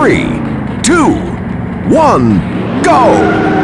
three, two, one, go!